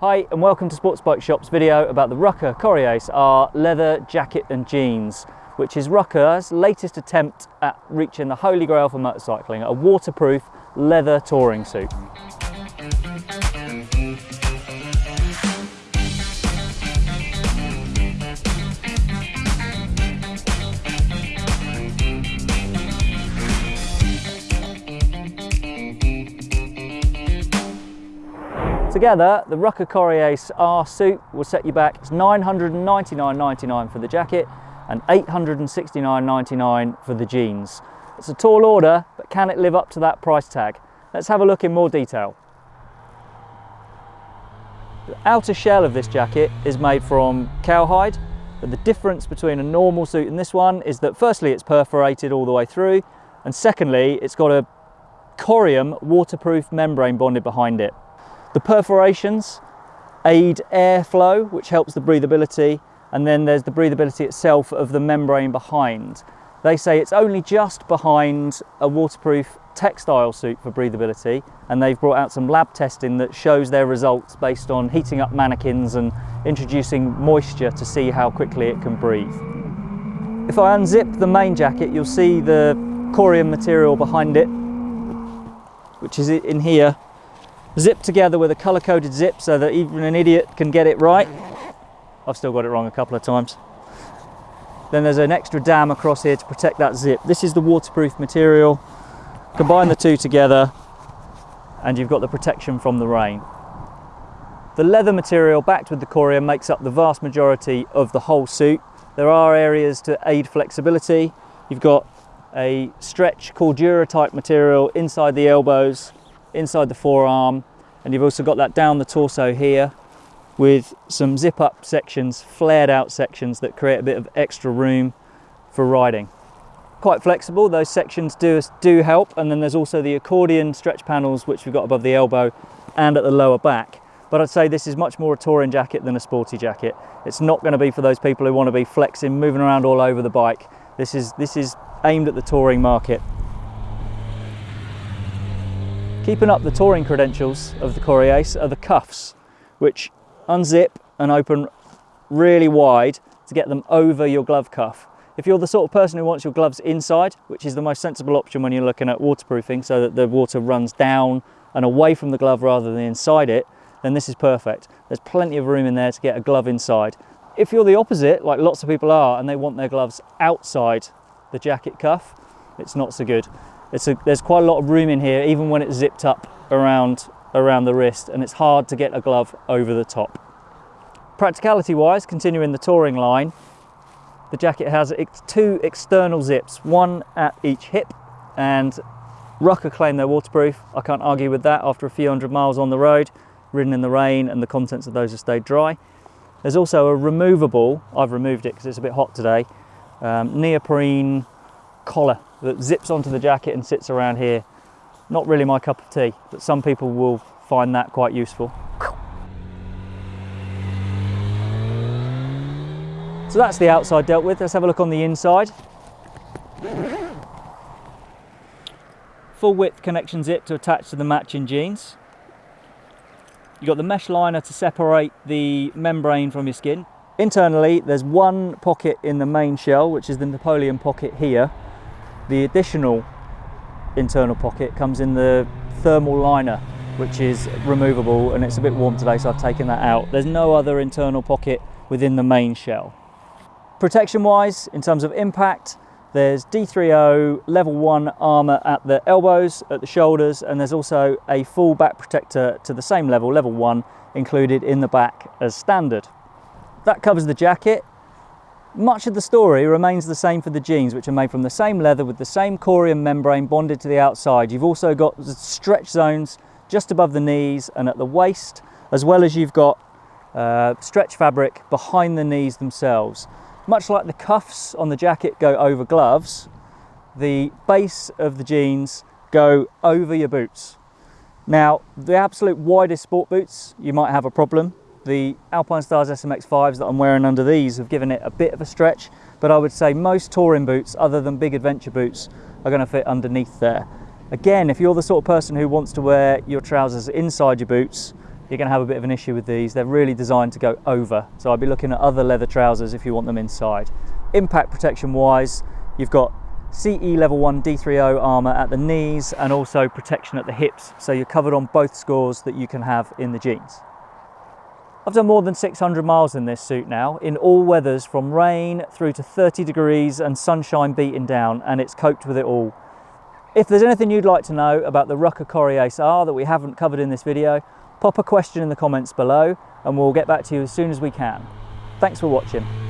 Hi and welcome to Sports Bike Shop's video about the Rukka Coriace R leather jacket and jeans, which is Rukka's latest attempt at reaching the holy grail for motorcycling, a waterproof leather touring suit. Together, the Rukka Coriace R suit will set you back. It's $999.99 for the jacket and $869.99 for the jeans. It's a tall order, but can it live up to that price tag? Let's have a look in more detail. The outer shell of this jacket is made from cowhide, but the difference between a normal suit and this one is that firstly it's perforated all the way through, and secondly it's got a corium waterproof membrane bonded behind it. The perforations aid airflow, which helps the breathability, and then there's the breathability itself of the membrane behind. They say it's only just behind a waterproof textile suit for breathability, and they've brought out some lab testing that shows their results based on heating up mannequins and introducing moisture to see how quickly it can breathe. If I unzip the main jacket, you'll see the corium material behind it, which is in here zipped together with a color coded zip so that even an idiot can get it right. I've still got it wrong a couple of times. Then there's an extra dam across here to protect that zip. This is the waterproof material. Combine the two together and you've got the protection from the rain. The leather material backed with the corium makes up the vast majority of the whole suit. There are areas to aid flexibility. You've got a stretch Cordura type material inside the elbows inside the forearm and you've also got that down the torso here with some zip up sections, flared out sections that create a bit of extra room for riding. Quite flexible, those sections do, do help and then there's also the accordion stretch panels which we've got above the elbow and at the lower back. But I'd say this is much more a touring jacket than a sporty jacket. It's not going to be for those people who want to be flexing, moving around all over the bike. This is, this is aimed at the touring market. Keeping up the touring credentials of the Coriace are the cuffs, which unzip and open really wide to get them over your glove cuff. If you're the sort of person who wants your gloves inside, which is the most sensible option when you're looking at waterproofing so that the water runs down and away from the glove rather than inside it, then this is perfect. There's plenty of room in there to get a glove inside. If you're the opposite, like lots of people are, and they want their gloves outside the jacket cuff, it's not so good. A, there's quite a lot of room in here, even when it's zipped up around, around the wrist, and it's hard to get a glove over the top. Practicality wise, continuing the touring line, the jacket has two external zips, one at each hip, and Rukka claim they're waterproof. I can't argue with that after a few hundred miles on the road, ridden in the rain, and the contents of those have stayed dry. There's also a removable, I've removed it because it's a bit hot today, um, neoprene collar that zips onto the jacket and sits around here. Not really my cup of tea, but some people will find that quite useful. So that's the outside dealt with. Let's have a look on the inside. Full width connection zip to attach to the matching jeans. You've got the mesh liner to separate the membrane from your skin. Internally, there's one pocket in the main shell, which is the Napoleon pocket here, the additional internal pocket comes in the thermal liner which is removable and it's a bit warm today so I've taken that out. There's no other internal pocket within the main shell. Protection wise, in terms of impact, there's D3O level 1 armour at the elbows, at the shoulders, and there's also a full back protector to the same level, level 1, included in the back as standard. That covers the jacket. Much of the story remains the same for the jeans, which are made from the same leather with the same corium membrane bonded to the outside. You've also got stretch zones just above the knees and at the waist, as well as you've got uh, stretch fabric behind the knees themselves. Much like the cuffs on the jacket go over gloves, the base of the jeans go over your boots. Now, the absolute widest sport boots, you might have a problem the Alpinestars SMX5s that I'm wearing under these have given it a bit of a stretch, but I would say most touring boots, other than big adventure boots, are going to fit underneath there. Again, if you're the sort of person who wants to wear your trousers inside your boots, you're going to have a bit of an issue with these. They're really designed to go over, so I'd be looking at other leather trousers if you want them inside. Impact protection wise, you've got CE level 1 D3O armour at the knees and also protection at the hips, so you're covered on both scores that you can have in the jeans. I've done more than 600 miles in this suit now, in all weathers from rain through to 30 degrees and sunshine beating down, and it's coped with it all. If there's anything you'd like to know about the Rukka Coriace R that we haven't covered in this video, pop a question in the comments below and we'll get back to you as soon as we can. Thanks for watching.